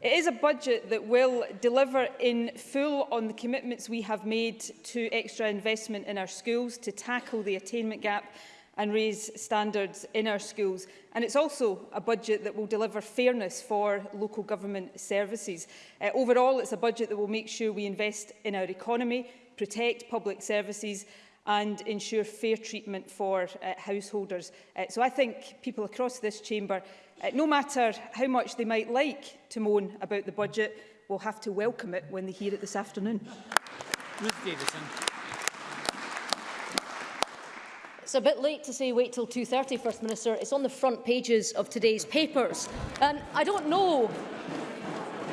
It is a budget that will deliver in full on the commitments we have made to extra investment in our schools to tackle the attainment gap and raise standards in our schools. And it's also a budget that will deliver fairness for local government services. Uh, overall, it's a budget that will make sure we invest in our economy, protect public services and ensure fair treatment for uh, householders. Uh, so I think people across this chamber Uh, no matter how much they might like to moan about the budget, we'll have to welcome it when they hear it this afternoon. Ruth Davidson. It's a bit late to say wait till 2.30, First Minister. It's on the front pages of today's papers. Um, I don't know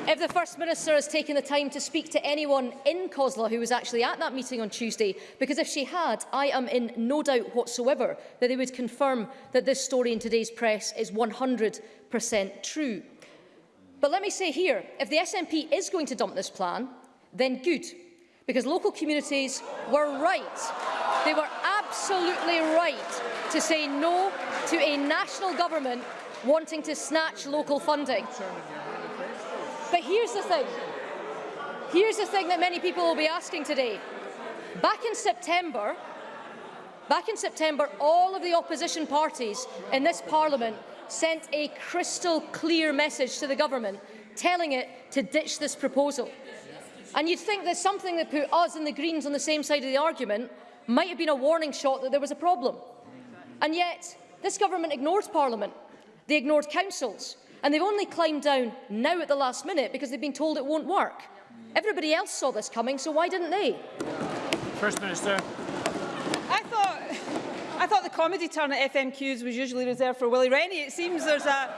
If the First Minister has taken the time to speak to anyone in Cosla who was actually at that meeting on Tuesday, because if she had, I am in no doubt whatsoever that they would confirm that this story in today's press is 100% true. But let me say here, if the SNP is going to dump this plan, then good, because local communities were right. They were absolutely right to say no to a national government wanting to snatch local funding. But here's the thing. Here's the thing that many people will be asking today. Back in September, back in September, all of the opposition parties in this parliament sent a crystal clear message to the government telling it to ditch this proposal. And you'd think that something that put us and the Greens on the same side of the argument might have been a warning shot that there was a problem. And yet, this government ignored Parliament. They ignored councils. And they've only climbed down now at the last minute because they've been told it won't work. Everybody else saw this coming, so why didn't they? First Minister. I thought, I thought the comedy turn at FMQs was usually reserved for Willie Rennie. It seems there's a,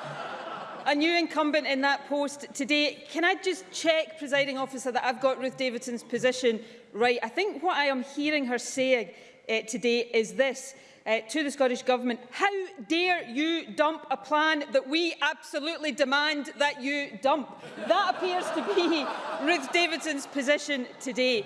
a new incumbent in that post today. Can I just check, presiding officer, that I've got Ruth Davidson's position right? I think what I am hearing her saying uh, today is this uh, to the Scottish Government, how dare you dump a plan that we absolutely demand that you dump? That appears to be Ruth Davidson's position today.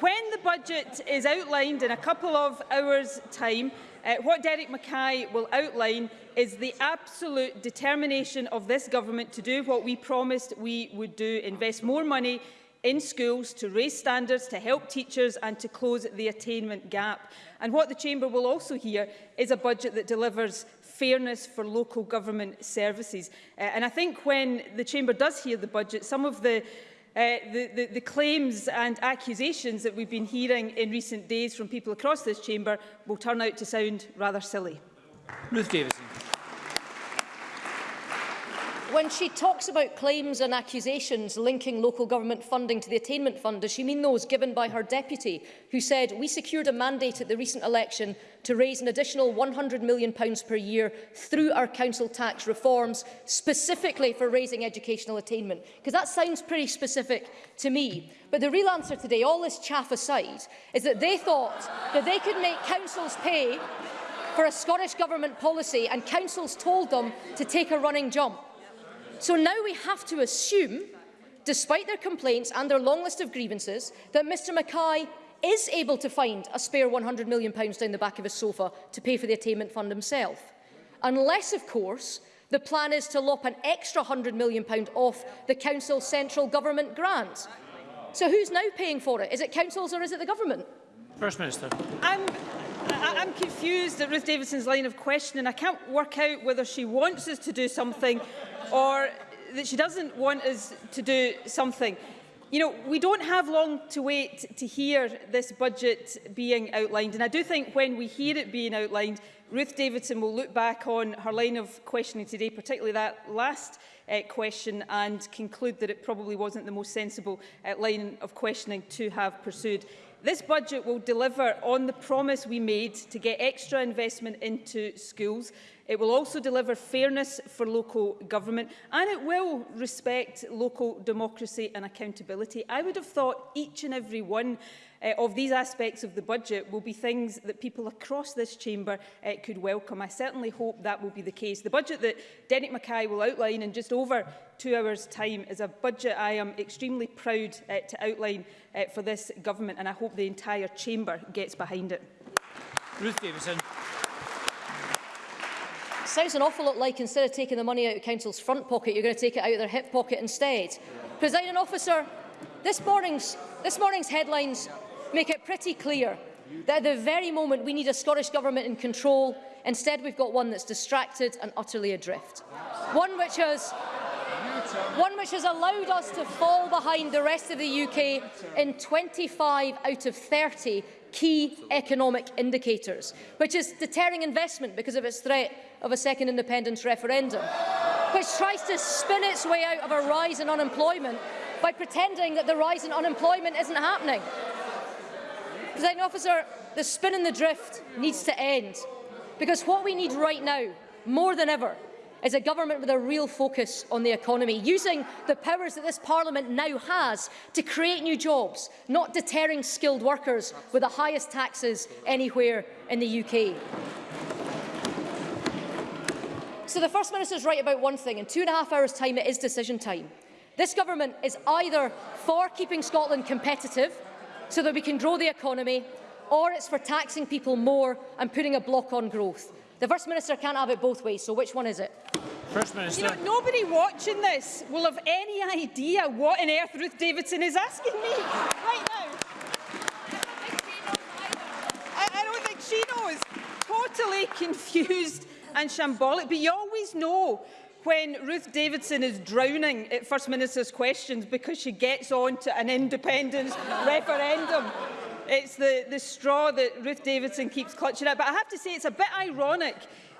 When the budget is outlined in a couple of hours' time, uh, what Derek Mackay will outline is the absolute determination of this government to do what we promised we would do, invest more money in schools to raise standards, to help teachers and to close the attainment gap. And what the Chamber will also hear is a budget that delivers fairness for local government services. Uh, and I think when the Chamber does hear the budget, some of the Uh, the, the, the claims and accusations that we've been hearing in recent days from people across this chamber will turn out to sound rather silly. Ruth Davison. When she talks about claims and accusations linking local government funding to the attainment fund, does she mean those given by her deputy, who said, we secured a mandate at the recent election to raise an additional £100 million per year through our council tax reforms, specifically for raising educational attainment? Because that sounds pretty specific to me. But the real answer today, all this chaff aside, is that they thought that they could make councils pay for a Scottish Government policy and councils told them to take a running jump. So now we have to assume, despite their complaints and their long list of grievances, that Mr Mackay is able to find a spare £100 million down the back of his sofa to pay for the attainment fund himself. Unless, of course, the plan is to lop an extra £100 million off the Council's central government grant. So who's now paying for it? Is it councils or is it the government? First Minister. I'm, I, I'm confused at Ruth Davidson's line of questioning. I can't work out whether she wants us to do something or that she doesn't want us to do something. You know, we don't have long to wait to hear this budget being outlined. And I do think when we hear it being outlined, Ruth Davidson will look back on her line of questioning today, particularly that last uh, question, and conclude that it probably wasn't the most sensible uh, line of questioning to have pursued. This budget will deliver on the promise we made to get extra investment into schools, It will also deliver fairness for local government and it will respect local democracy and accountability. I would have thought each and every one uh, of these aspects of the budget will be things that people across this chamber uh, could welcome. I certainly hope that will be the case. The budget that Derek Mackay will outline in just over two hours' time is a budget I am extremely proud uh, to outline uh, for this government and I hope the entire chamber gets behind it. Ruth Davidson. sounds an awful lot like instead of taking the money out of council's front pocket, you're going to take it out of their hip pocket instead. Presiding officer, this morning's, this morning's headlines make it pretty clear that at the very moment we need a Scottish Government in control, instead we've got one that's distracted and utterly adrift. One which has one which has allowed us to fall behind the rest of the UK in 25 out of 30 key economic indicators, which is deterring investment because of its threat of a second independence referendum, which tries to spin its way out of a rise in unemployment by pretending that the rise in unemployment isn't happening. President officer, the spin and the drift needs to end, because what we need right now, more than ever, is a government with a real focus on the economy, using the powers that this parliament now has to create new jobs, not deterring skilled workers with the highest taxes anywhere in the UK. So the First Minister is right about one thing. In two and a half hours' time, it is decision time. This government is either for keeping Scotland competitive so that we can grow the economy, or it's for taxing people more and putting a block on growth. The First Minister can't have it both ways, so which one is it? First Minister. You know, nobody watching this will have any idea what on earth Ruth Davidson is asking me right now. I don't think she knows. Totally confused and shambolic. But you always know when Ruth Davidson is drowning at First Minister's questions because she gets on to an independence referendum. It's the, the straw that Ruth Davidson keeps clutching at. But I have to say, it's a bit ironic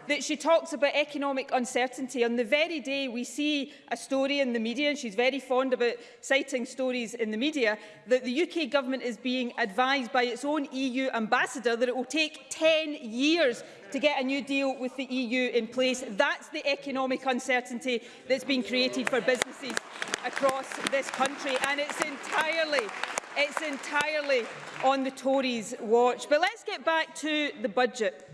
that she talks about economic uncertainty on the very day we see a story in the media, and she's very fond about citing stories in the media, that the UK government is being advised by its own EU ambassador that it will take 10 years to get a new deal with the EU in place. That's the economic uncertainty that's been created for businesses across this country, and it's entirely it's entirely on the Tories' watch. But let's get back to the budget.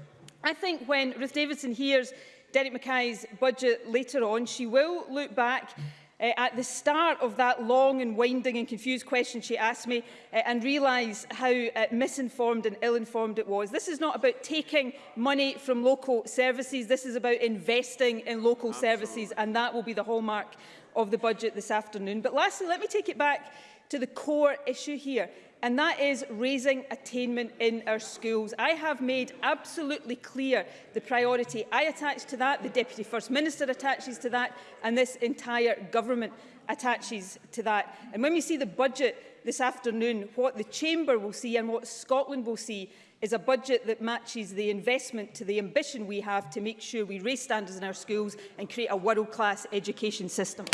I think when Ruth Davidson hears Derek Mackay's budget later on, she will look back uh, at the start of that long and winding and confused question she asked me uh, and realise how uh, misinformed and ill-informed it was. This is not about taking money from local services, this is about investing in local Absolutely. services and that will be the hallmark of the budget this afternoon. But lastly, let me take it back to the core issue here. and that is raising attainment in our schools. I have made absolutely clear the priority I attach to that, the Deputy First Minister attaches to that, and this entire government attaches to that. And when we see the budget this afternoon, what the Chamber will see and what Scotland will see is a budget that matches the investment to the ambition we have to make sure we raise standards in our schools and create a world-class education system.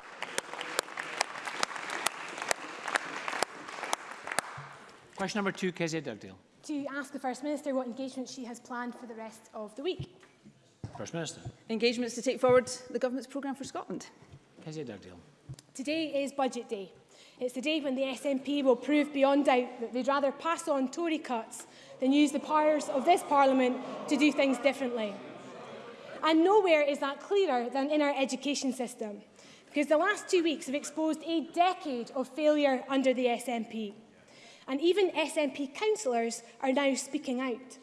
Question number two, Kezia Dugdale. To ask the First Minister what engagement she has planned for the rest of the week. First Minister. Engagements to take forward the Government's programme for Scotland. Kezia Dugdale. Today is Budget Day. It's the day when the SNP will prove beyond doubt that they'd rather pass on Tory cuts than use the powers of this Parliament to do things differently. And nowhere is that clearer than in our education system, because the last two weeks have exposed a decade of failure under the SNP and even SNP councillors are now speaking out.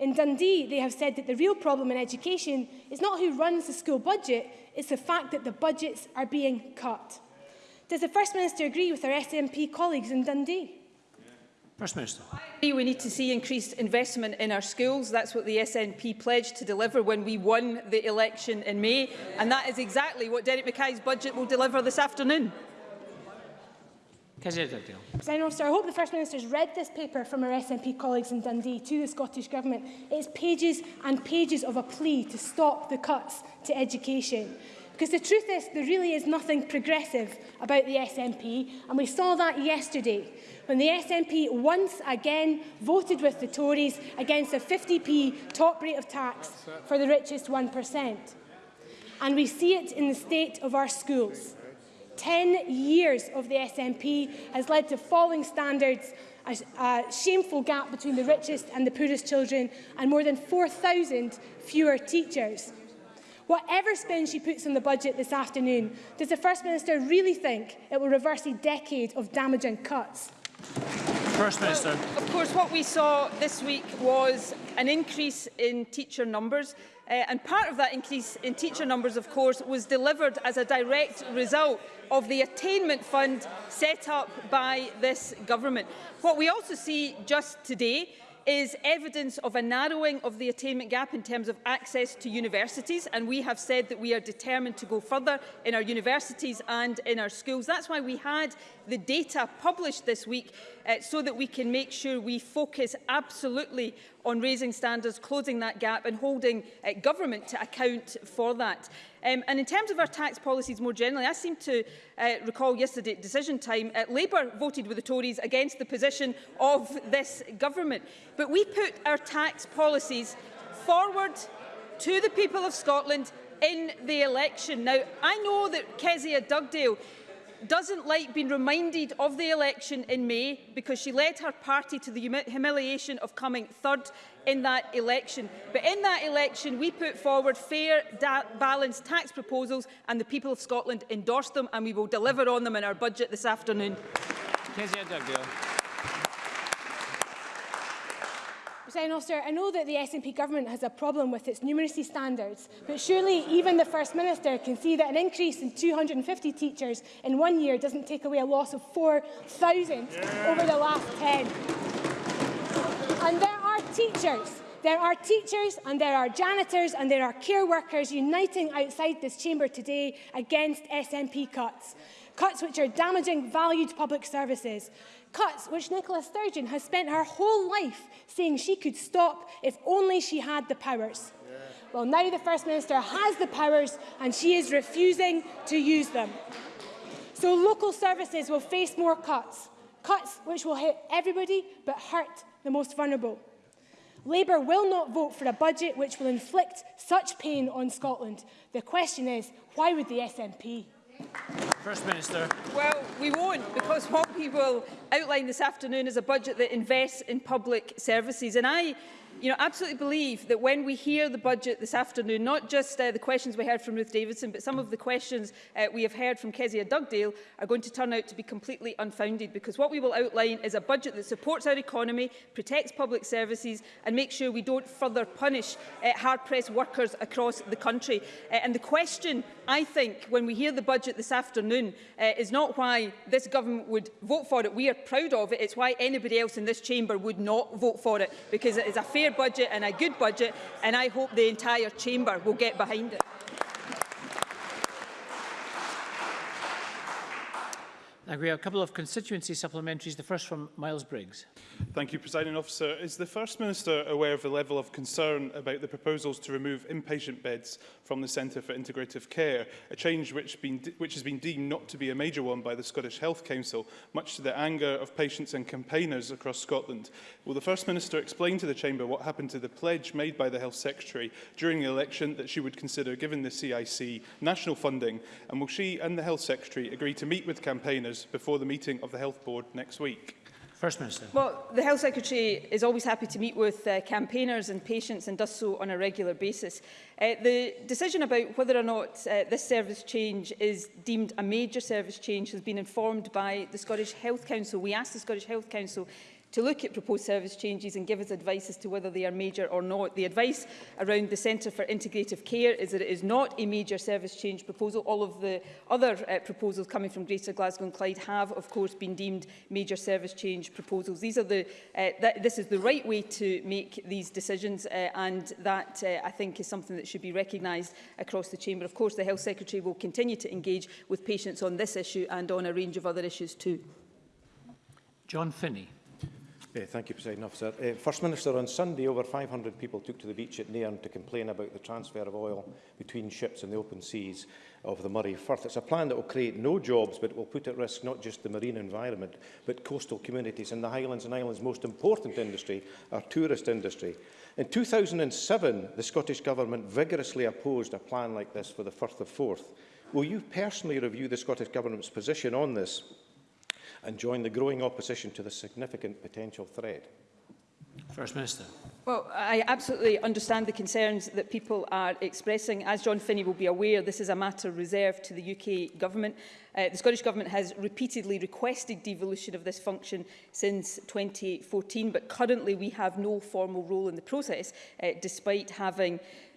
In Dundee, they have said that the real problem in education is not who runs the school budget, it's the fact that the budgets are being cut. Does the First Minister agree with our SNP colleagues in Dundee? First Minister. I we need to see increased investment in our schools. That's what the SNP pledged to deliver when we won the election in May. And that is exactly what Derek Mackay's budget will deliver this afternoon. President Officer, I hope the First Minister has read this paper from our SNP colleagues in Dundee to the Scottish Government. It's pages and pages of a plea to stop the cuts to education. Because the truth is, there really is nothing progressive about the SNP, and we saw that yesterday when the SNP once again voted with the Tories against a 50p top rate of tax for the richest 1%. And we see it in the state of our schools. 10 years of the SNP has led to falling standards, a, a shameful gap between the richest and the poorest children, and more than 4,000 fewer teachers. Whatever spin she puts on the budget this afternoon, does the First Minister really think it will reverse a decade of damaging cuts? First Minister. Well, of course, what we saw this week was an increase in teacher numbers, Uh, and part of that increase in teacher numbers, of course, was delivered as a direct result of the attainment fund set up by this government. What we also see just today is evidence of a narrowing of the attainment gap in terms of access to universities and we have said that we are determined to go further in our universities and in our schools. That's why we had the data published this week uh, so that we can make sure we focus absolutely on raising standards, closing that gap and holding uh, government to account for that. Um, and in terms of our tax policies more generally, I seem to uh, recall yesterday at decision time, uh, Labour voted with the Tories against the position of this government. But we put our tax policies forward to the people of Scotland in the election. Now, I know that Kezia Dugdale doesn't like being reminded of the election in May because she led her party to the humiliation of coming third in that election. But in that election, we put forward fair, balanced tax proposals and the people of Scotland endorsed them and we will deliver on them in our budget this afternoon. President Officer, I know that the SNP government has a problem with its numeracy standards, but surely even the First Minister can see that an increase in 250 teachers in one year doesn't take away a loss of 4,000 yeah. over the last 10. And there are teachers There are teachers and there are janitors and there are care workers uniting outside this chamber today against SNP cuts. Cuts which are damaging valued public services. Cuts which Nicola Sturgeon has spent her whole life saying she could stop if only she had the powers. Yeah. Well, now the First Minister has the powers and she is refusing to use them. So local services will face more cuts, cuts which will hit everybody but hurt the most vulnerable. Labour will not vote for a budget which will inflict such pain on Scotland. The question is, why would the SNP? First Minister. Well, we won't, because what we will outline this afternoon is a budget that invests in public services. And I you know, absolutely believe that when we hear the budget this afternoon, not just uh, the questions we heard from Ruth Davidson, but some of the questions uh, we have heard from Kezia Dugdale are going to turn out to be completely unfounded because what we will outline is a budget that supports our economy, protects public services and makes sure we don't further punish uh, hard-pressed workers across the country. Uh, and the question, I think, when we hear the budget this afternoon uh, is not why this government would vote for it. We are proud of it. It's why anybody else in this chamber would not vote for it because it is a fair fair budget and a good budget, and I hope the entire chamber will get behind it. we have a couple of constituency supplementaries, the first from Miles Briggs. Thank you, Presiding Officer. Is the First Minister aware of the level of concern about the proposals to remove inpatient beds from the Centre for Integrative Care, a change which, been, which has been deemed not to be a major one by the Scottish Health Council, much to the anger of patients and campaigners across Scotland? Will the First Minister explain to the Chamber what happened to the pledge made by the Health Secretary during the election that she would consider giving the CIC national funding? And will she and the Health Secretary agree to meet with campaigners measures before the meeting of the Health Board next week? First Minister. Well, the Health Secretary is always happy to meet with uh, campaigners and patients and does so on a regular basis. Uh, the decision about whether or not uh, this service change is deemed a major service change has been informed by the Scottish Health Council. We asked the Scottish Health Council to look at proposed service changes and give us advice as to whether they are major or not. The advice around the Centre for Integrative Care is that it is not a major service change proposal. All of the other uh, proposals coming from Greater Glasgow and Clyde have, of course, been deemed major service change proposals. These are the, uh, th this is the right way to make these decisions, uh, and that, uh, I think, is something that should be recognised across the Chamber. Of course, the Health Secretary will continue to engage with patients on this issue and on a range of other issues too. John Finney. Uh, thank you, President Officer. Uh, First Minister, on Sunday, over 500 people took to the beach at Nairn to complain about the transfer of oil between ships in the open seas of the Murray Firth. It's a plan that will create no jobs, but will put at risk not just the marine environment, but coastal communities and the Highlands and Islands' most important industry, our tourist industry. In 2007, the Scottish Government vigorously opposed a plan like this for the Firth of Forth. Will you personally review the Scottish Government's position on this and join the growing opposition to the significant potential threat? First Minister. Well, I absolutely understand the concerns that people are expressing. As John Finney will be aware, this is a matter reserved to the UK Government. Uh, the Scottish Government has repeatedly requested devolution of this function since 2014, but currently we have no formal role in the process, uh, despite having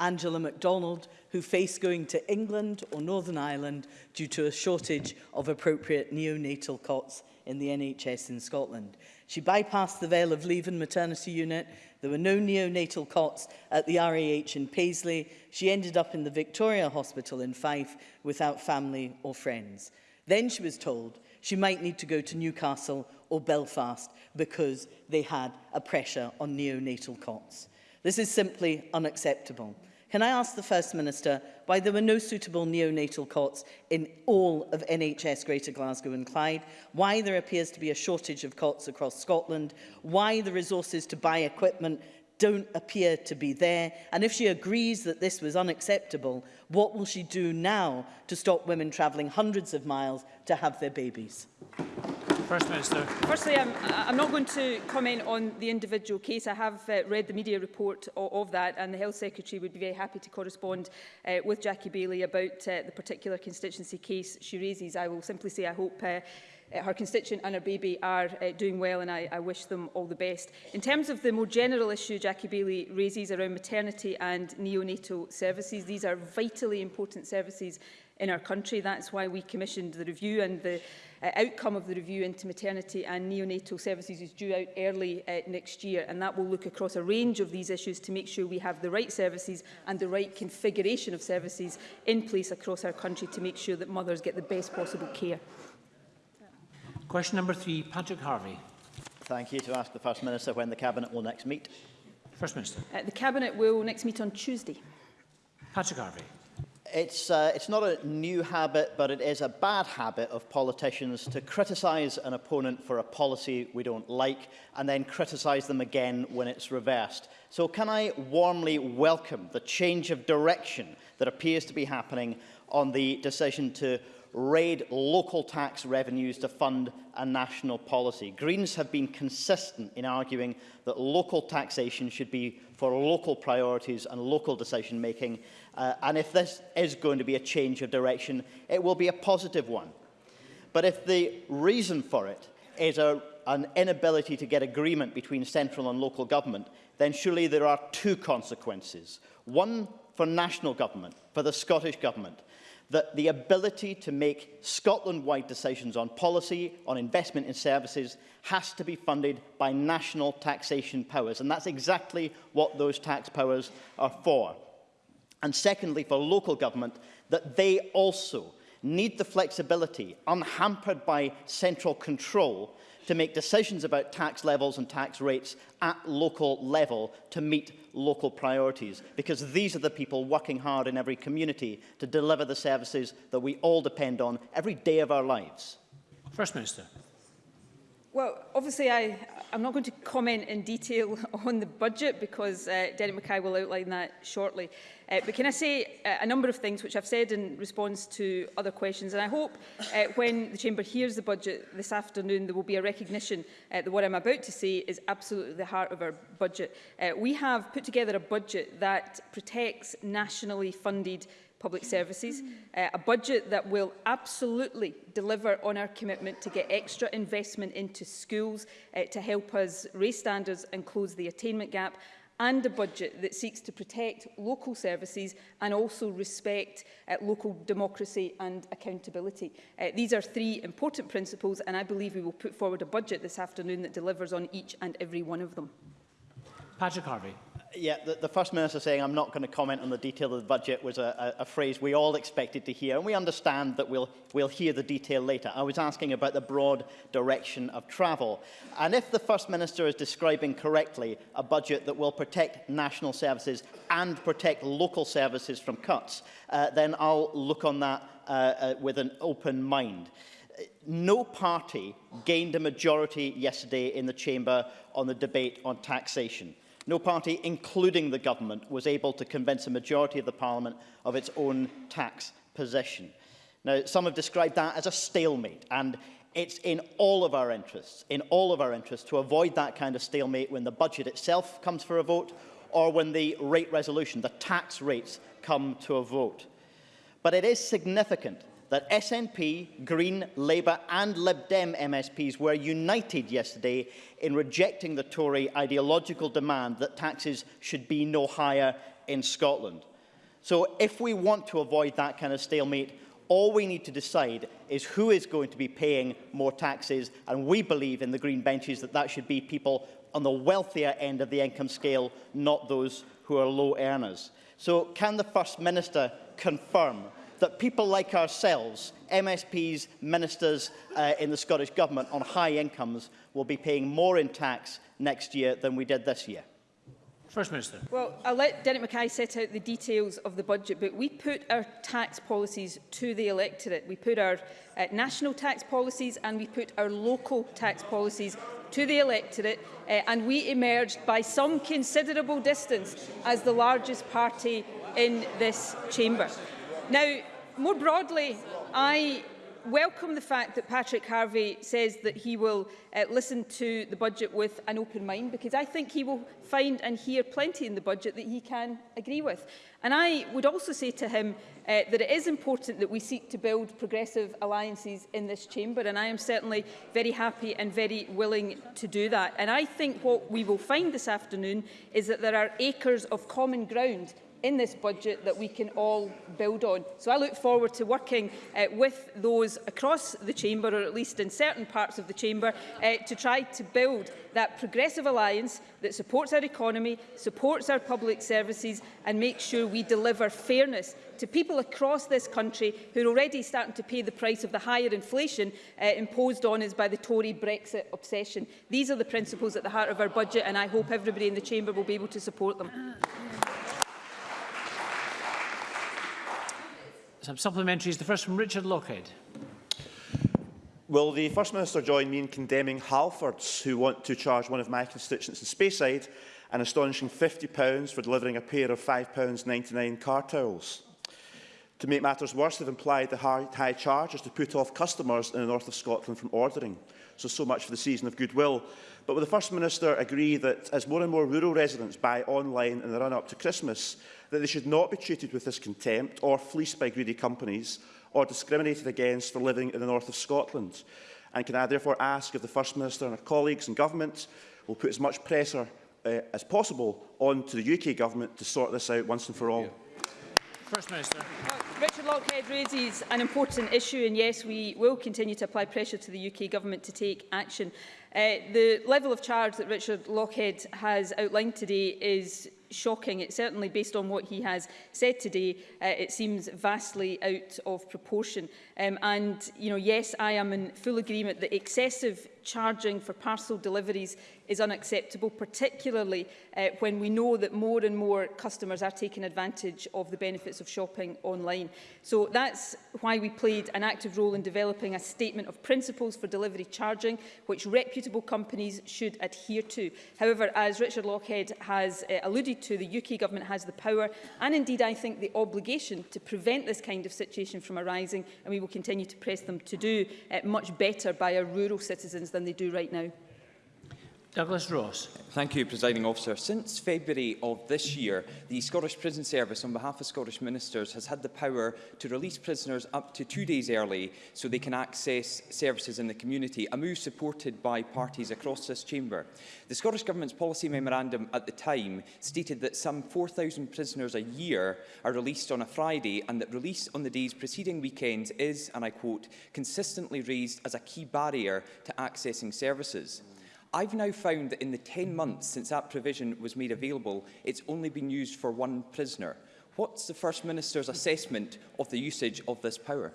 Angela MacDonald, who faced going to England or Northern Ireland due to a shortage of appropriate neonatal cots in the NHS in Scotland. She bypassed the Vale of Leven maternity unit. There were no neonatal cots at the RAH in Paisley. She ended up in the Victoria Hospital in Fife without family or friends. Then she was told she might need to go to Newcastle or Belfast because they had a pressure on neonatal cots. This is simply unacceptable. Can I ask the First Minister why there were no suitable neonatal cots in all of NHS Greater Glasgow and Clyde, why there appears to be a shortage of cots across Scotland, why the resources to buy equipment don't appear to be there, and if she agrees that this was unacceptable, what will she do now to stop women travelling hundreds of miles to have their babies? First Minister. Firstly, I'm, I'm not going to comment on the individual case. I have uh, read the media report of, of that and the Health Secretary would be very happy to correspond uh, with Jackie Bailey about uh, the particular constituency case she raises. I will simply say I hope uh, uh, her constituent and her baby are uh, doing well and I, I wish them all the best. In terms of the more general issue Jackie Bailey raises around maternity and neonatal services, these are vitally important services in our country. That's why we commissioned the review and the uh, outcome of the review into maternity and neonatal services is due out early uh, next year and that will look across a range of these issues to make sure we have the right services and the right configuration of services in place across our country to make sure that mothers get the best possible care. Question number three, Patrick Harvey. Thank you to ask the First Minister when the Cabinet will next meet. First Minister. Uh, the Cabinet will next meet on Tuesday. Patrick Harvey. It's, uh, it's not a new habit, but it is a bad habit of politicians to criticise an opponent for a policy we don't like and then criticise them again when it's reversed. So can I warmly welcome the change of direction that appears to be happening on the decision to raid local tax revenues to fund a national policy. Greens have been consistent in arguing that local taxation should be for local priorities and local decision making Uh, and if this is going to be a change of direction, it will be a positive one. But if the reason for it is a, an inability to get agreement between central and local government, then surely there are two consequences. One for national government, for the Scottish government, that the ability to make Scotland-wide decisions on policy, on investment in services, has to be funded by national taxation powers. And that's exactly what those tax powers are for and secondly for local government that they also need the flexibility, unhampered by central control, to make decisions about tax levels and tax rates at local level to meet local priorities, because these are the people working hard in every community to deliver the services that we all depend on every day of our lives. First Minister. Well, obviously I, I'm not going to comment in detail on the budget because uh, Derek Mackay will outline that shortly. Uh, but can I say uh, a number of things which I've said in response to other questions and I hope uh, when the Chamber hears the budget this afternoon there will be a recognition uh, that what I'm about to say is absolutely the heart of our budget. Uh, we have put together a budget that protects nationally funded public services, uh, a budget that will absolutely deliver on our commitment to get extra investment into schools uh, to help us raise standards and close the attainment gap, and a budget that seeks to protect local services and also respect uh, local democracy and accountability. Uh, these are three important principles and I believe we will put forward a budget this afternoon that delivers on each and every one of them. Patrick Harvey yeah, the, the First Minister saying, I'm not going to comment on the detail of the budget, was a, a, a phrase we all expected to hear, and we understand that we'll, we'll hear the detail later. I was asking about the broad direction of travel. And if the First Minister is describing correctly a budget that will protect national services and protect local services from cuts, uh, then I'll look on that uh, uh, with an open mind. no party gained a majority yesterday in the chamber on the debate on taxation. No party, including the government, was able to convince a majority of the parliament of its own tax position. Now, some have described that as a stalemate, and it's in all of our interests, in all of our interests, to avoid that kind of stalemate when the budget itself comes for a vote or when the rate resolution, the tax rates, come to a vote. But it is significant that SNP, Green, Labour and Lib Dem MSPs were united yesterday in rejecting the Tory ideological demand that taxes should be no higher in Scotland. So if we want to avoid that kind of stalemate, all we need to decide is who is going to be paying more taxes. And we believe in the green benches that that should be people on the wealthier end of the income scale, not those who are low earners. So can the First Minister confirm that people like ourselves, MSPs, ministers uh, in the Scottish Government on high incomes will be paying more in tax next year than we did this year? First Minister. Well, I'll let Derek Mackay set out the details of the budget, but we put our tax policies to the electorate. We put our uh, national tax policies and we put our local tax policies to the electorate uh, and we emerged by some considerable distance as the largest party in this chamber. Now, more broadly, I welcome the fact that Patrick Harvey says that he will uh, listen to the budget with an open mind because I think he will find and hear plenty in the budget that he can agree with. And I would also say to him uh, that it is important that we seek to build progressive alliances in this chamber and I am certainly very happy and very willing to do that. And I think what we will find this afternoon is that there are acres of common ground in this budget that we can all build on. So I look forward to working uh, with those across the chamber, or at least in certain parts of the chamber, uh, to try to build that progressive alliance that supports our economy, supports our public services and makes sure we deliver fairness to people across this country who are already starting to pay the price of the higher inflation uh, imposed on us by the Tory Brexit obsession. These are the principles at the heart of our budget and I hope everybody in the chamber will be able to support them. Uh, Some supplementaries. The first from Richard Lockhead. Will the First Minister join me in condemning Halfords, who want to charge one of my constituents in Speyside an astonishing £50 for delivering a pair of £5.99 car towels? To make matters worse, they've implied the high, high charges to put off customers in the north of Scotland from ordering. So, so much for the season of goodwill. But will the First Minister agree that as more and more rural residents buy online in the run-up to Christmas, that they should not be treated with this contempt or fleeced by greedy companies or discriminated against for living in the north of Scotland. And can I therefore ask if the First Minister and her colleagues in government will put as much pressure uh, as possible on to the UK government to sort this out once and for all? First Minister blockhead raises an important issue and yes, we will continue to apply pressure to the UK Government to take action. Uh, the level of charge that Richard Lockhead has outlined today is shocking. It's certainly based on what he has said today. Uh, it seems vastly out of proportion. Um, and, you know, yes, I am in full agreement that excessive charging for parcel deliveries is unacceptable, particularly uh, when we know that more and more customers are taking advantage of the benefits of shopping online. So that's why we played an active role in developing a statement of principles for delivery charging, which reputable companies should adhere to. However, as Richard Lockhead has uh, alluded to, the UK government has the power and indeed I think the obligation to prevent this kind of situation from arising and we will continue to press them to do uh, much better by our rural citizens than they do right now. Douglas Ross. Thank you, Presiding Officer. Since February of this year, the Scottish Prison Service, on behalf of Scottish Ministers, has had the power to release prisoners up to two days early so they can access services in the community, a move supported by parties across this chamber. The Scottish Government's policy memorandum at the time stated that some 4,000 prisoners a year are released on a Friday and that release on the days preceding weekends is, and I quote, consistently raised as a key barrier to accessing services. Mm. I've now found that in the 10 months since that provision was made available, it's only been used for one prisoner. What's the First Minister's assessment of the usage of this power?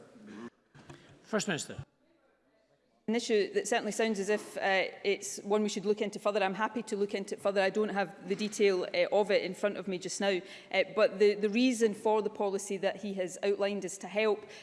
First Minister an issue that certainly sounds as if uh, it's one we should look into further. I'm happy to look into it further. I don't have the detail uh, of it in front of me just now. Uh, but the, the reason for the policy that he has outlined is to help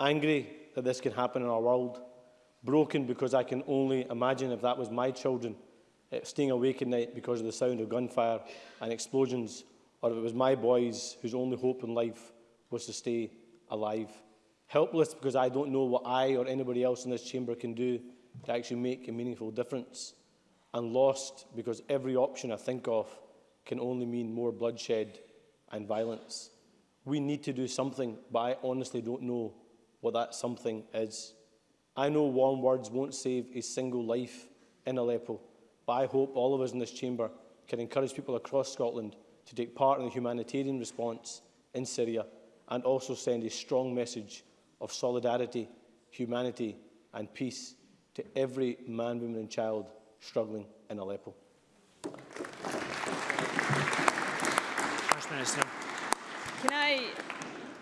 Angry that this can happen in our world. Broken because I can only imagine if that was my children eh, staying awake at night because of the sound of gunfire and explosions, or if it was my boys whose only hope in life was to stay alive helpless because I don't know what I or anybody else in this chamber can do to actually make a meaningful difference, and lost because every option I think of can only mean more bloodshed and violence. We need to do something, but I honestly don't know what that something is. I know warm words won't save a single life in Aleppo, but I hope all of us in this chamber can encourage people across Scotland to take part in the humanitarian response in Syria and also send a strong message of solidarity, humanity and peace to every man, woman and child struggling in Aleppo. First Minister. Can I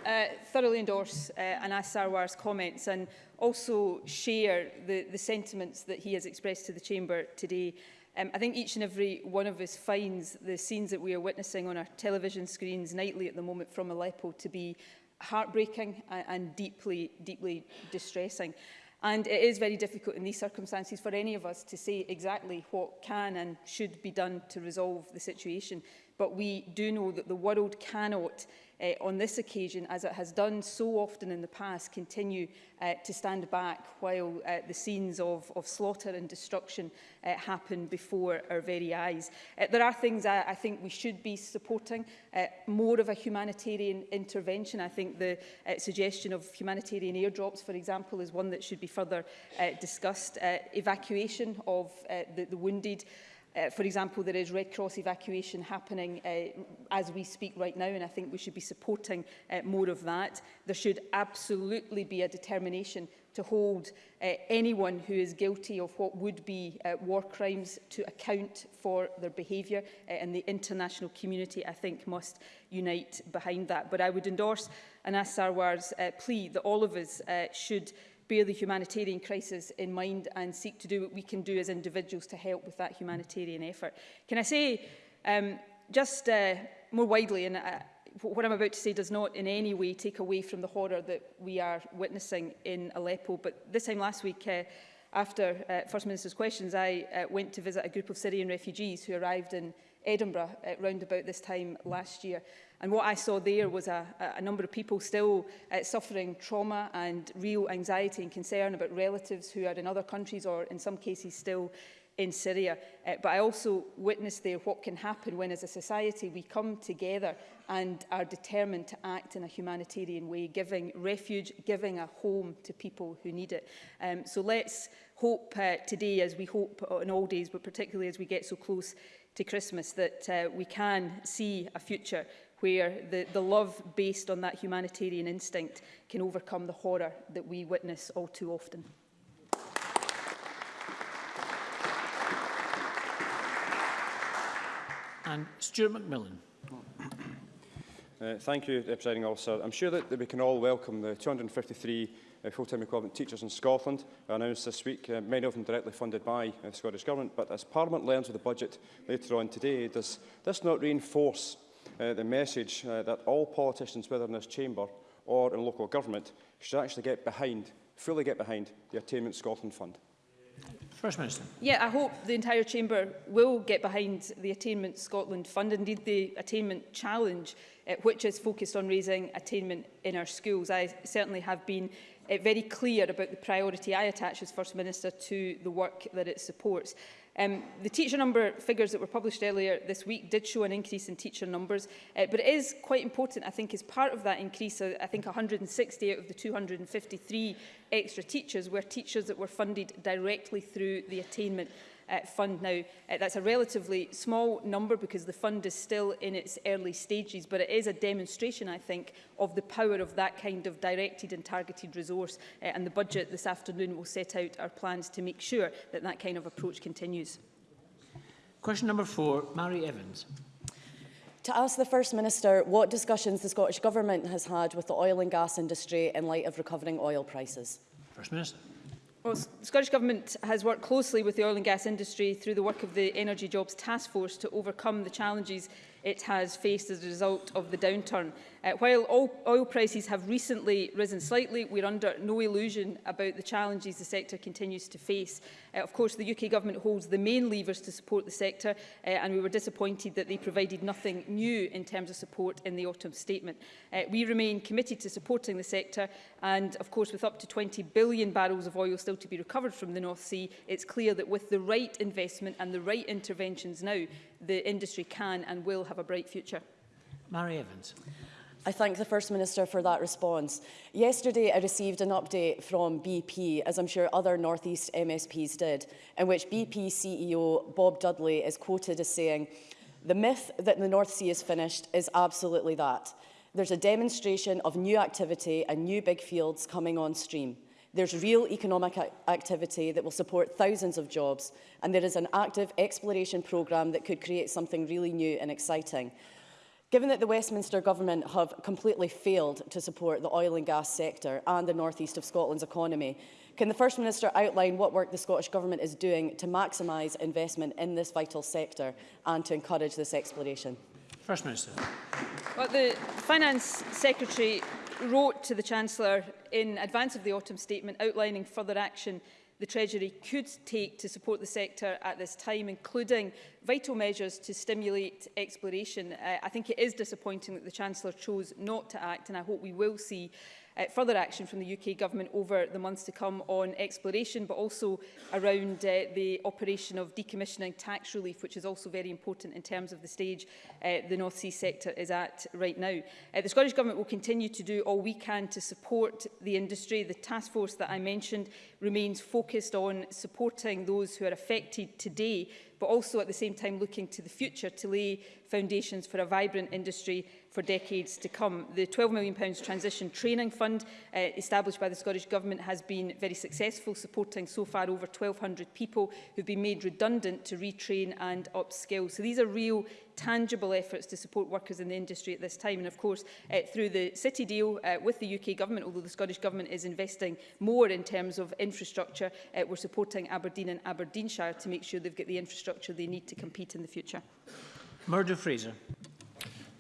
uh, thoroughly endorse uh, Anas Sarwar's comments and also share the, the sentiments that he has expressed to the Chamber today. Um, I think each and every one of us finds the scenes that we are witnessing on our television screens nightly at the moment from Aleppo to be heartbreaking and, and deeply, deeply distressing. And it is very difficult in these circumstances for any of us to say exactly what can and should be done to resolve the situation. But we do know that the world cannot, uh, on this occasion, as it has done so often in the past, continue uh, to stand back while uh, the scenes of, of slaughter and destruction uh, happen before our very eyes. Uh, there are things I, I think we should be supporting, uh, more of a humanitarian intervention. I think the uh, suggestion of humanitarian airdrops, for example, is one that should be further uh, discussed. Uh, evacuation of uh, the, the wounded, Uh, for example, there is Red Cross evacuation happening uh, as we speak right now, and I think we should be supporting uh, more of that. There should absolutely be a determination to hold uh, anyone who is guilty of what would be uh, war crimes to account for their behaviour uh, and the international community I think must unite behind that but I would endorse Anas Sarwar's uh, plea that all of us uh, should uh, bear the humanitarian crisis in mind and seek to do what we can do as individuals to help with that humanitarian effort. Can I say, um, just uh, more widely, and uh, what I'm about to say does not in any way take away from the horror that we are witnessing in Aleppo, but this time last week, uh, after uh, First Minister's questions, I uh, went to visit a group of Syrian refugees who arrived in Edinburgh at uh, round about this time last year. And what I saw there was a, a number of people still uh, suffering trauma and real anxiety and concern about relatives who are in other countries or in some cases still in Syria. Uh, but I also witnessed there what can happen when as a society we come together and are determined to act in a humanitarian way, giving refuge, giving a home to people who need it. Um, so let's hope uh, today, as we hope on all days, but particularly as we get so close to Christmas, that uh, we can see a future where the, the love based on that humanitarian instinct can overcome the horror that we witness all too often. And Stuart McMillan. Uh, thank you, uh, Presiding Officer. I'm sure that, that we can all welcome the 253 uh, full-time equivalent teachers in Scotland announced this week, uh, many of them directly funded by uh, the Scottish Government. But as Parliament learns with the budget later on today, does this not reinforce uh, the message uh, that all politicians, whether in this chamber or in local government, should actually get behind, fully get behind the Attainment Scotland Fund. First Minister. Yeah, I hope the entire chamber will get behind the Attainment Scotland Fund, indeed the Attainment Challenge, uh, which is focused on raising attainment in our schools. I certainly have been uh, very clear about the priority I attach as First Minister to the work that it supports. Um, the teacher number figures that were published earlier this week did show an increase in teacher numbers, uh, but it is quite important, I think, as part of that increase, uh, I think 160 out of the 253 extra teachers were teachers that were funded directly through the attainment uh, fund now. Uh, that's a relatively small number because the fund is still in its early stages, but it is a demonstration, I think, of the power of that kind of directed and targeted resource. Uh, and the budget this afternoon will set out our plans to make sure that that kind of approach continues. Question number four, Mary Evans. To ask the First Minister what discussions the Scottish Government has had with the oil and gas industry in light of recovering oil prices. First Minister. Well, the Scottish Government has worked closely with the oil and gas industry through the work of the Energy Jobs Task Force to overcome the challenges it has faced as a result of the downturn. Uh, while oil, oil prices have recently risen slightly, we're under no illusion about the challenges the sector continues to face. Uh, of course, the UK government holds the main levers to support the sector, uh, and we were disappointed that they provided nothing new in terms of support in the autumn statement. Uh, we remain committed to supporting the sector, and of course, with up to 20 billion barrels of oil still to be recovered from the North Sea, it's clear that with the right investment and the right interventions now, the industry can and will have a bright future. Mary Evans. I thank the First Minister for that response. Yesterday, I received an update from BP, as I'm sure other North East MSPs did, in which BP CEO Bob Dudley is quoted as saying, the myth that the North Sea is finished is absolutely that. There's a demonstration of new activity and new big fields coming on stream. There's real economic activity that will support thousands of jobs, and there is an active exploration programme that could create something really new and exciting. Given that the Westminster Government have completely failed to support the oil and gas sector and the north east of Scotland's economy, can the First Minister outline what work the Scottish Government is doing to maximise investment in this vital sector and to encourage this exploration? First Minister. Well, the Finance Secretary wrote to the Chancellor in advance of the autumn statement outlining further action the Treasury could take to support the sector at this time, including vital measures to stimulate exploration. Uh, I think it is disappointing that the Chancellor chose not to act, and I hope we will see uh, further action from the UK Government over the months to come on exploration, but also around uh, the operation of decommissioning tax relief, which is also very important in terms of the stage uh, the North Sea sector is at right now. Uh, the Scottish Government will continue to do all we can to support the industry. The task force that I mentioned remains focused on supporting those who are affected today, but also at the same time looking to the future to lay foundations for a vibrant industry for decades to come. The £12 million transition training fund uh, established by the Scottish Government has been very successful, supporting so far over 1,200 people who've been made redundant to retrain and upskill. So these are real tangible efforts to support workers in the industry at this time. And of course, uh, through the City deal uh, with the UK Government, although the Scottish Government is investing more in terms of infrastructure, uh, we're supporting Aberdeen and Aberdeenshire to make sure they've got the infrastructure they need to compete in the future. Murdo Fraser.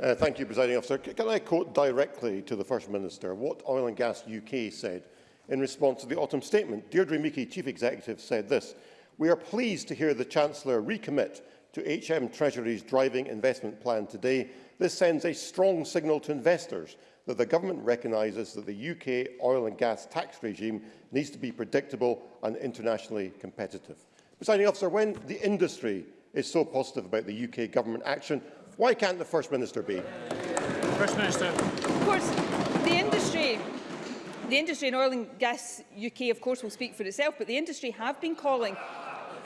Uh, thank you, Presiding Officer. Can I quote directly to the First Minister what Oil and Gas UK said in response to the autumn statement? Deirdre Meeke, Chief Executive, said this, We are pleased to hear the Chancellor recommit to HM Treasury's driving investment plan today. This sends a strong signal to investors that the government recognises that the UK oil and gas tax regime needs to be predictable and internationally competitive. Presiding officer, when the industry is so positive about the UK government action, Why can't the First Minister be? First Minister. Of course, the industry the industry in oil and gas UK, of course, will speak for itself, but the industry have been calling,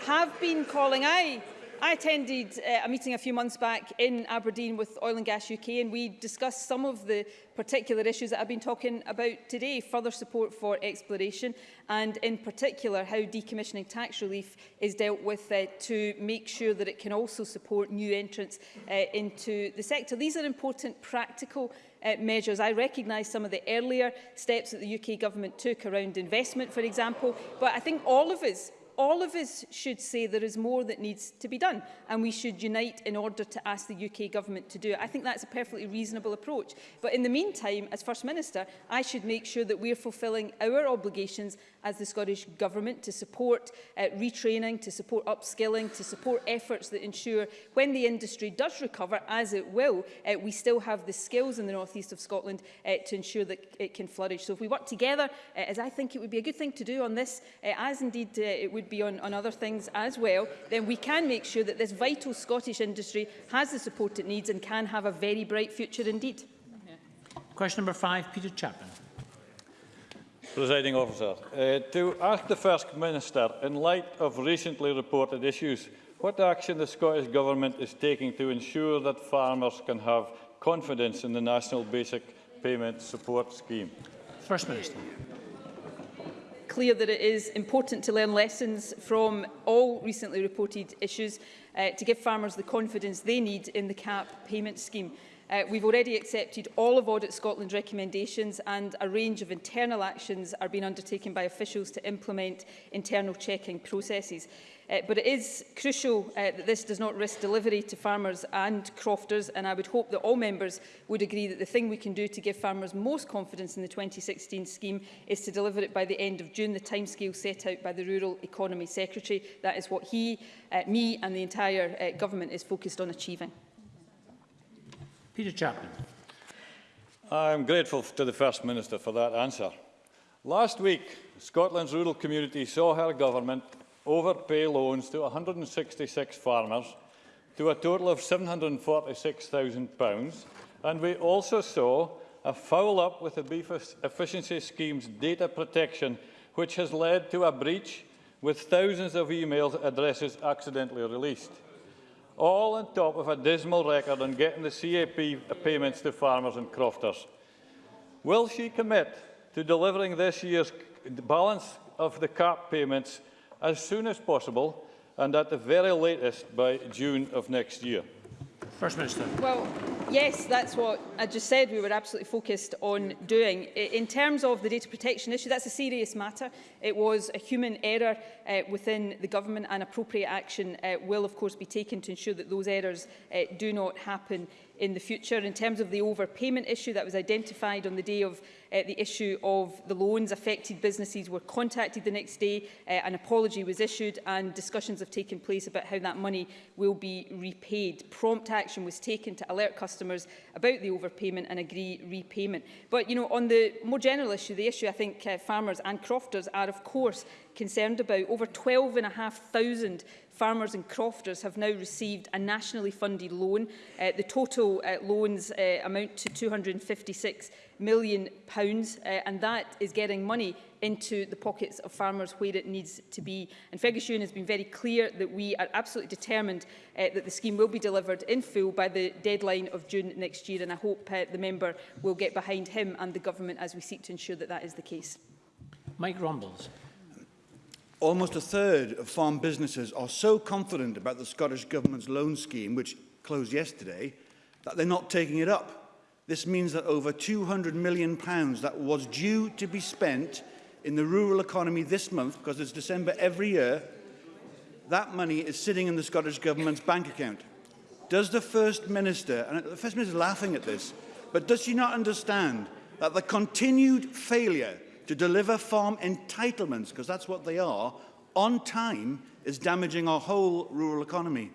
have been calling, I I attended uh, a meeting a few months back in Aberdeen with Oil and Gas UK and we discussed some of the particular issues that I've been talking about today, further support for exploration and in particular how decommissioning tax relief is dealt with uh, to make sure that it can also support new entrants uh, into the sector. These are important practical uh, measures. I recognise some of the earlier steps that the UK government took around investment, for example, but I think all of us all of us should say there is more that needs to be done and we should unite in order to ask the UK government to do it. I think that's a perfectly reasonable approach. But in the meantime, as First Minister, I should make sure that we're fulfilling our obligations as the Scottish Government to support uh, retraining, to support upskilling, to support efforts that ensure when the industry does recover, as it will, uh, we still have the skills in the northeast of Scotland uh, to ensure that it can flourish. So if we work together, uh, as I think it would be a good thing to do on this, uh, as indeed uh, it would be on, on other things as well, then we can make sure that this vital Scottish industry has the support it needs and can have a very bright future indeed. Yeah. Question number five, Peter Chapman. Presiding officer, uh, to ask the First Minister, in light of recently reported issues, what action the Scottish Government is taking to ensure that farmers can have confidence in the National Basic Payment Support Scheme? First Minister. Clear that it is important to learn lessons from all recently reported issues uh, to give farmers the confidence they need in the CAP payment scheme. Uh, we've already accepted all of Audit Scotland's recommendations and a range of internal actions are being undertaken by officials to implement internal checking processes. Uh, but it is crucial uh, that this does not risk delivery to farmers and crofters and I would hope that all members would agree that the thing we can do to give farmers most confidence in the 2016 scheme is to deliver it by the end of June, the timescale set out by the Rural Economy Secretary. That is what he, uh, me and the entire uh, government is focused on achieving. Peter Chapman. I'm grateful to the First Minister for that answer. Last week, Scotland's rural community saw her government overpay loans to 166 farmers to a total of £746,000 and we also saw a foul-up with the Beef Efficiency Scheme's data protection which has led to a breach with thousands of emails addresses accidentally released all on top of a dismal record on getting the CAP payments to farmers and crofters. Will she commit to delivering this year's balance of the CAP payments as soon as possible and at the very latest by June of next year? First Minister. Well, yes, that's what I just said we were absolutely focused on doing. In terms of the data protection issue, that's a serious matter. It was a human error uh, within the government and appropriate action uh, will of course be taken to ensure that those errors uh, do not happen in the future. In terms of the overpayment issue that was identified on the day of uh, the issue of the loans. Affected businesses were contacted the next day, uh, an apology was issued and discussions have taken place about how that money will be repaid. Prompt action was taken to alert customers about the overpayment and agree repayment. But, you know, on the more general issue, the issue I think uh, farmers and crofters are, of course, concerned about. Over 12,500 farmers and crofters have now received a nationally funded loan. Uh, the total uh, loans uh, amount to 256 million pounds, uh, and that is getting money into the pockets of farmers where it needs to be. And Fergus Ewan has been very clear that we are absolutely determined uh, that the scheme will be delivered in full by the deadline of June next year, and I hope uh, the member will get behind him and the government as we seek to ensure that that is the case. Mike Rumbles. Almost a third of farm businesses are so confident about the Scottish Government's loan scheme, which closed yesterday, that they're not taking it up. This means that over £200 million pounds that was due to be spent in the rural economy this month, because it's December every year, that money is sitting in the Scottish Government's bank account. Does the First Minister, and the First Minister is laughing at this, but does she not understand that the continued failure to deliver farm entitlements, because that's what they are, on time is damaging our whole rural economy?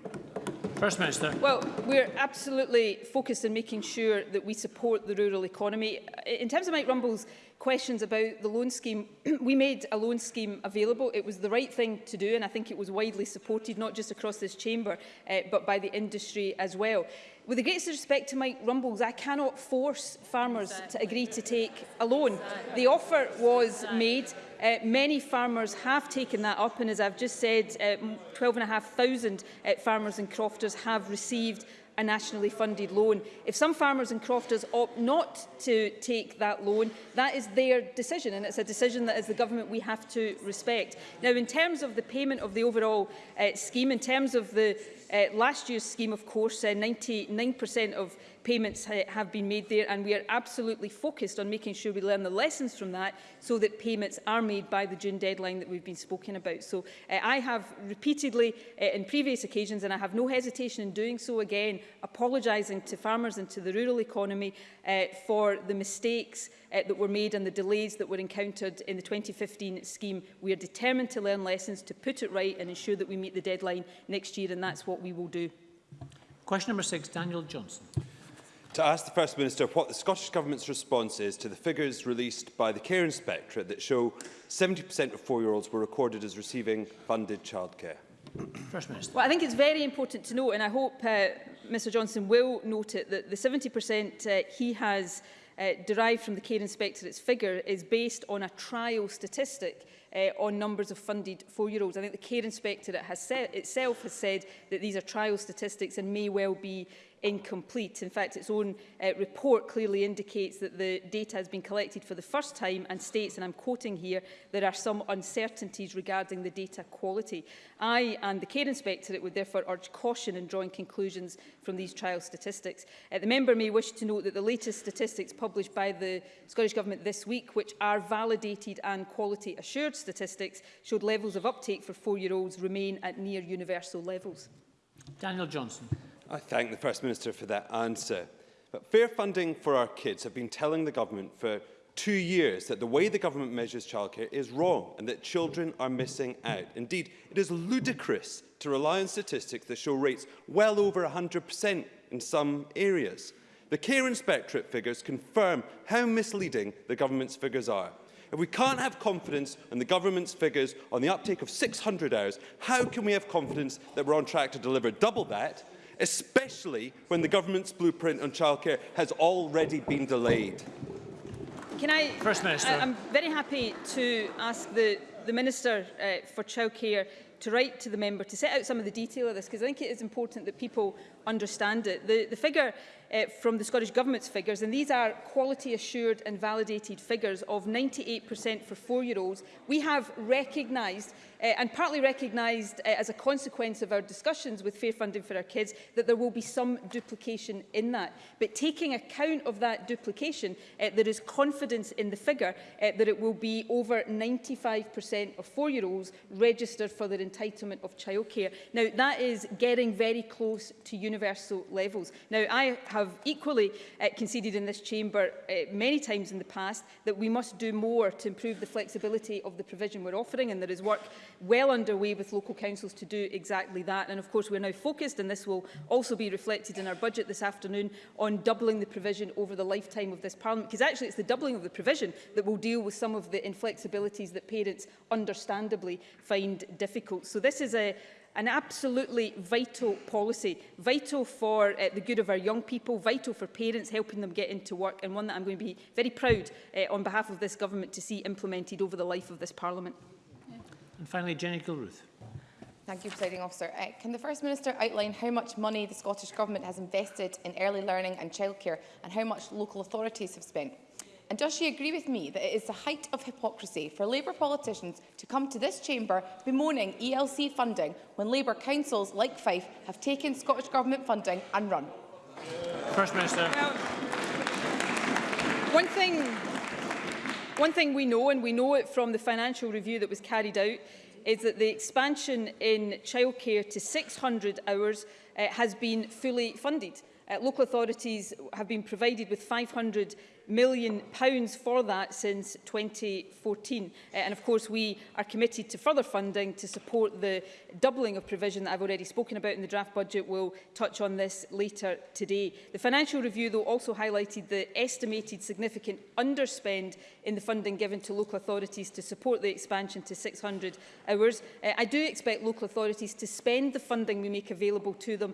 First Minister. Well, we're absolutely focused on making sure that we support the rural economy. In terms of Mike Rumble's questions about the loan scheme, we made a loan scheme available. It was the right thing to do, and I think it was widely supported, not just across this chamber, uh, but by the industry as well. With the greatest respect to Mike Rumbles, I cannot force farmers to agree to take a loan. The offer was made. Uh, many farmers have taken that up and as I've just said, uh, 12,500 uh, farmers and crofters have received a nationally funded loan. If some farmers and crofters opt not to take that loan, that is their decision and it's a decision that as the government we have to respect. Now in terms of the payment of the overall uh, scheme, in terms of the Uh, last year's scheme, of course, 99% uh, eh, of payments ha have been made there and we are absolutely focused on making sure we learn the lessons from that so that payments are made by the June deadline that we've been spoken about. So uh, I have repeatedly uh, in previous occasions and I have no hesitation in doing so again apologising to farmers and to the rural economy uh, for the mistakes uh, that were made and the delays that were encountered in the 2015 scheme. We are determined to learn lessons to put it right and ensure that we meet the deadline next year and that's what we will do. Question number six, Daniel Johnson to ask the First Minister what the Scottish Government's response is to the figures released by the Care Inspectorate that show 70% of four-year-olds were recorded as receiving funded childcare. First Minister. Well, I think it's very important to note, and I hope uh, Mr Johnson will note it, that the 70% uh, he has uh, derived from the Care Inspectorate's figure is based on a trial statistic uh, on numbers of funded four-year-olds. I think the Care Inspectorate has said, itself has said that these are trial statistics and may well be incomplete. In fact, its own uh, report clearly indicates that the data has been collected for the first time and states, and I'm quoting here, there are some uncertainties regarding the data quality. I and the Care Inspectorate would therefore urge caution in drawing conclusions from these trial statistics. Uh, the member may wish to note that the latest statistics published by the Scottish Government this week, which are validated and quality assured statistics, showed levels of uptake for four-year-olds remain at near universal levels. Daniel Johnson. I thank the First Minister for that answer. But fair funding for our kids have been telling the government for two years that the way the government measures childcare is wrong and that children are missing out. Indeed, it is ludicrous to rely on statistics that show rates well over 100% in some areas. The Care Inspectorate figures confirm how misleading the government's figures are. If we can't have confidence in the government's figures on the uptake of 600 hours, how can we have confidence that we're on track to deliver double that especially when the government's blueprint on childcare has already been delayed? Can I, First Minister. I, I'm very happy to ask the, the Minister uh, for Childcare to write to the member to set out some of the detail of this because I think it is important that people understand it. The, the figure uh, from the Scottish Government's figures, and these are quality assured and validated figures of 98% for four-year-olds, we have recognised, uh, and partly recognised uh, as a consequence of our discussions with Fair Funding for Our Kids, that there will be some duplication in that. But taking account of that duplication, uh, there is confidence in the figure uh, that it will be over 95% of four-year-olds registered for their entitlement of childcare. Now, that is getting very close to universal levels. Now, I have have equally uh, conceded in this chamber uh, many times in the past that we must do more to improve the flexibility of the provision we're offering and there is work well underway with local councils to do exactly that and of course we're now focused and this will also be reflected in our budget this afternoon on doubling the provision over the lifetime of this parliament because actually it's the doubling of the provision that will deal with some of the inflexibilities that parents understandably find difficult. So this is a an absolutely vital policy, vital for uh, the good of our young people, vital for parents, helping them get into work, and one that I'm going to be very proud uh, on behalf of this government to see implemented over the life of this parliament. Yeah. And finally, Jenny Gilruth. Thank you, Presiding Officer. Uh, can the First Minister outline how much money the Scottish Government has invested in early learning and childcare and how much local authorities have spent? And does she agree with me that it is the height of hypocrisy for Labour politicians to come to this chamber bemoaning ELC funding when Labour councils like Fife have taken Scottish Government funding and run? First Minister. Well, one thing, one thing we know, and we know it from the financial review that was carried out, is that the expansion in childcare to 600 hours uh, has been fully funded. Uh, local authorities have been provided with 500 million pounds for that since 2014. Uh, eh, and of course, we are committed to further funding to support the doubling of provision that I've already spoken about in the draft budget. We'll touch on this later today. The financial review, though, also highlighted the estimated significant underspend in the funding given to local authorities to support the expansion to 600 hours. Uh, I do expect local authorities to spend the funding we make available to them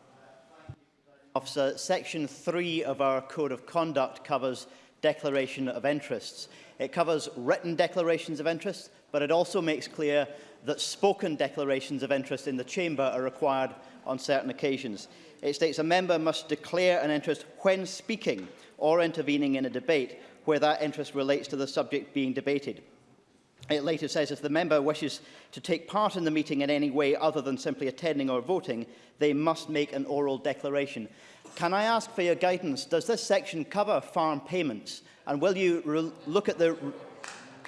Officer, Section 3 of our Code of Conduct covers declaration of interests. It covers written declarations of interest, but it also makes clear that spoken declarations of interest in the chamber are required on certain occasions. It states a member must declare an interest when speaking or intervening in a debate where that interest relates to the subject being debated. It later says, if the member wishes to take part in the meeting in any way other than simply attending or voting, they must make an oral declaration. Can I ask for your guidance? Does this section cover farm payments? And will you look at the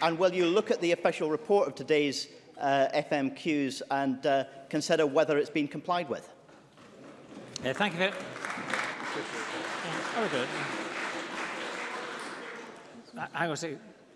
and will you look at the official report of today's uh, FMQs and uh, consider whether it's been complied with? Yeah, thank you. Very, very good. I, I was.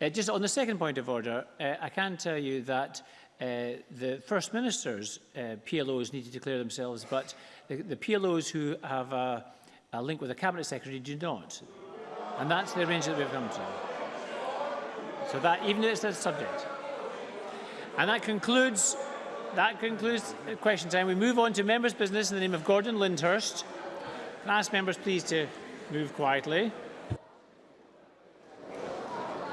Uh, just on the second point of order, uh, I can tell you that uh, the First Minister's uh, PLOs need to declare themselves, but the, the PLOs who have a, a link with the Cabinet Secretary do not. And that's the arrangement that we've come to. So that, even if it's a subject. And that concludes, that concludes question time. We move on to members' business in the name of Gordon Lyndhurst. Can I ask members please to move quietly.